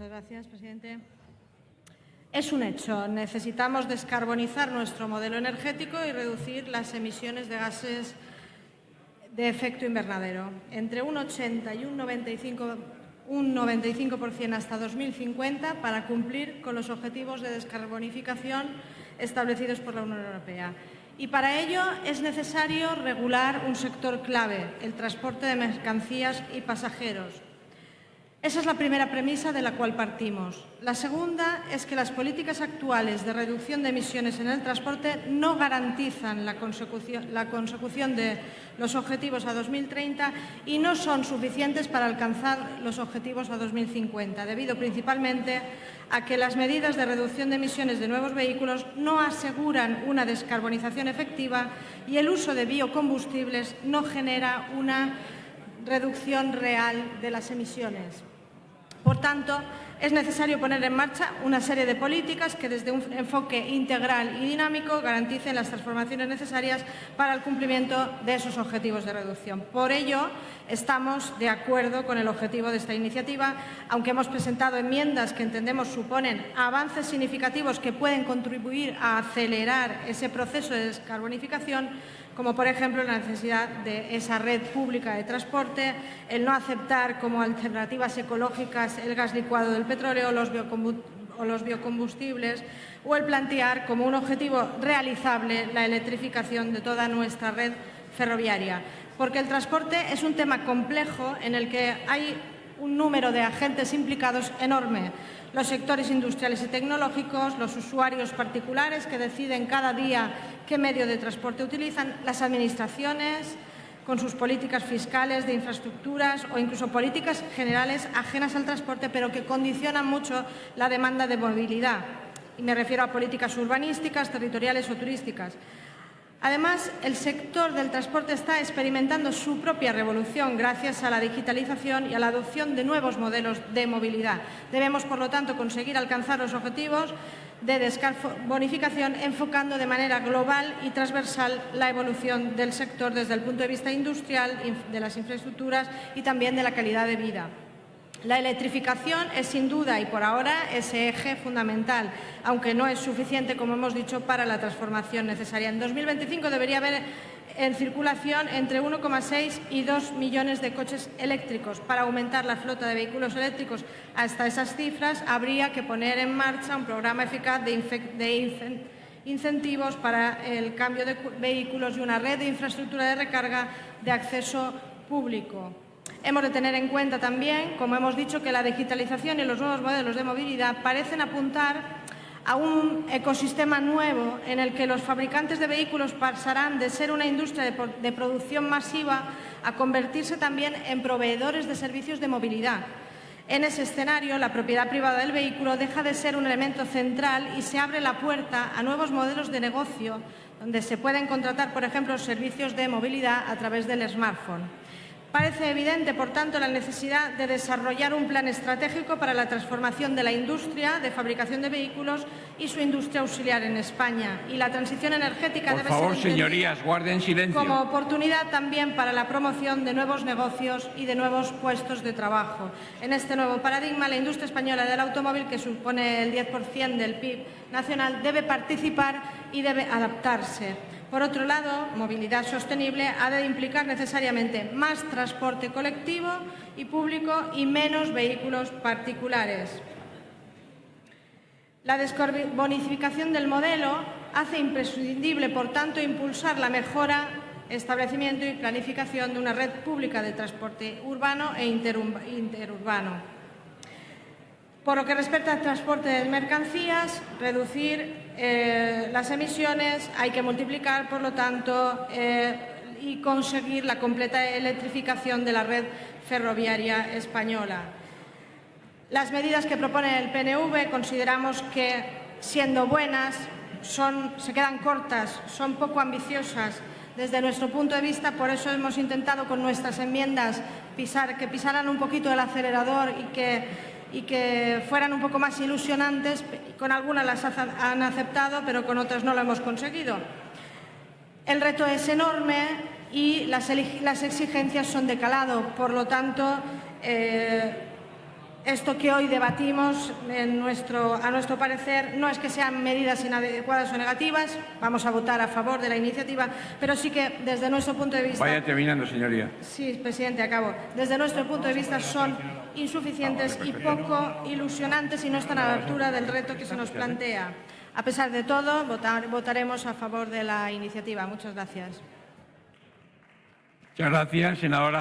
Muchas gracias, presidente. Es un hecho. Necesitamos descarbonizar nuestro modelo energético y reducir las emisiones de gases de efecto invernadero. Entre un 80 y un 95, un 95% hasta 2050 para cumplir con los objetivos de descarbonificación establecidos por la Unión Europea. Y para ello es necesario regular un sector clave, el transporte de mercancías y pasajeros, esa es la primera premisa de la cual partimos. La segunda es que las políticas actuales de reducción de emisiones en el transporte no garantizan la consecución, de los objetivos a 2030 y no son suficientes para alcanzar los objetivos a 2050, debido principalmente a que las medidas de reducción de emisiones de nuevos vehículos no aseguran una descarbonización efectiva y el uso de biocombustibles no genera una reducción real de las emisiones. Por tanto, es necesario poner en marcha una serie de políticas que desde un enfoque integral y dinámico garanticen las transformaciones necesarias para el cumplimiento de esos objetivos de reducción. Por ello, estamos de acuerdo con el objetivo de esta iniciativa, aunque hemos presentado enmiendas que entendemos suponen avances significativos que pueden contribuir a acelerar ese proceso de descarbonificación, como por ejemplo la necesidad de esa red pública de transporte, el no aceptar como alternativas ecológicas el gas licuado del petróleo o los biocombustibles, o el plantear como un objetivo realizable la electrificación de toda nuestra red ferroviaria. Porque el transporte es un tema complejo en el que hay un número de agentes implicados enorme. Los sectores industriales y tecnológicos, los usuarios particulares que deciden cada día qué medio de transporte utilizan, las administraciones con sus políticas fiscales, de infraestructuras o incluso políticas generales ajenas al transporte, pero que condicionan mucho la demanda de movilidad. Y me refiero a políticas urbanísticas, territoriales o turísticas. Además, el sector del transporte está experimentando su propia revolución gracias a la digitalización y a la adopción de nuevos modelos de movilidad. Debemos, por lo tanto, conseguir alcanzar los objetivos de descarbonificación enfocando de manera global y transversal la evolución del sector desde el punto de vista industrial, de las infraestructuras y también de la calidad de vida. La electrificación es sin duda y por ahora ese eje fundamental, aunque no es suficiente, como hemos dicho, para la transformación necesaria. En 2025 debería haber en circulación entre 1,6 y 2 millones de coches eléctricos. Para aumentar la flota de vehículos eléctricos hasta esas cifras habría que poner en marcha un programa eficaz de, incentivos para el cambio de vehículos y una red de infraestructura de recarga de acceso público. Hemos de tener en cuenta también, como hemos dicho, que la digitalización y los nuevos modelos de movilidad parecen apuntar a un ecosistema nuevo en el que los fabricantes de vehículos pasarán de ser una industria de, producción masiva a convertirse también en proveedores de servicios de movilidad. En ese escenario, la propiedad privada del vehículo deja de ser un elemento central y se abre la puerta a nuevos modelos de negocio, donde se pueden contratar, por ejemplo, servicios de movilidad a través del smartphone. Parece evidente, por tanto, la necesidad de desarrollar un plan estratégico para la transformación de la industria de fabricación de vehículos y su industria auxiliar en España. Y la transición energética por debe favor, ser señorías, guarden silencio. como oportunidad también para la promoción de nuevos negocios y de nuevos puestos de trabajo. En este nuevo paradigma, la industria española del automóvil, que supone el 10% del PIB nacional, debe participar y debe adaptarse. Por otro lado, movilidad sostenible ha de implicar necesariamente más transporte colectivo y público y menos vehículos particulares. La descarbonificación del modelo hace imprescindible, por tanto, impulsar la mejora, establecimiento y planificación de una red pública de transporte urbano e interurbano. Por lo que respecta al transporte de mercancías, reducir eh, las emisiones, hay que multiplicar, por lo tanto, eh, y conseguir la completa electrificación de la red ferroviaria española. Las medidas que propone el PNV consideramos que, siendo buenas, se quedan cortas, son poco ambiciosas desde nuestro punto de vista, por eso hemos intentado con nuestras enmiendas pisar, que pisaran un poquito el acelerador y que y que fueran un poco más ilusionantes. Con algunas las han aceptado, pero con otras no lo hemos conseguido. El reto es enorme y las, exigencias son de calado. Por lo tanto, eh, Esto que hoy debatimos, en nuestro, a nuestro parecer, no es que sean medidas inadecuadas o negativas, vamos a votar a favor de la iniciativa, pero sí que desde nuestro punto de vista... Vaya terminando, señoría. Sí, presidente, acabo. Desde nuestro punto de vista son insuficientes y poco ilusionantes y no están a la altura del reto que se nos plantea. A pesar de todo, votar- votaremos a favor de la iniciativa. Muchas gracias. Muchas gracias, senadora.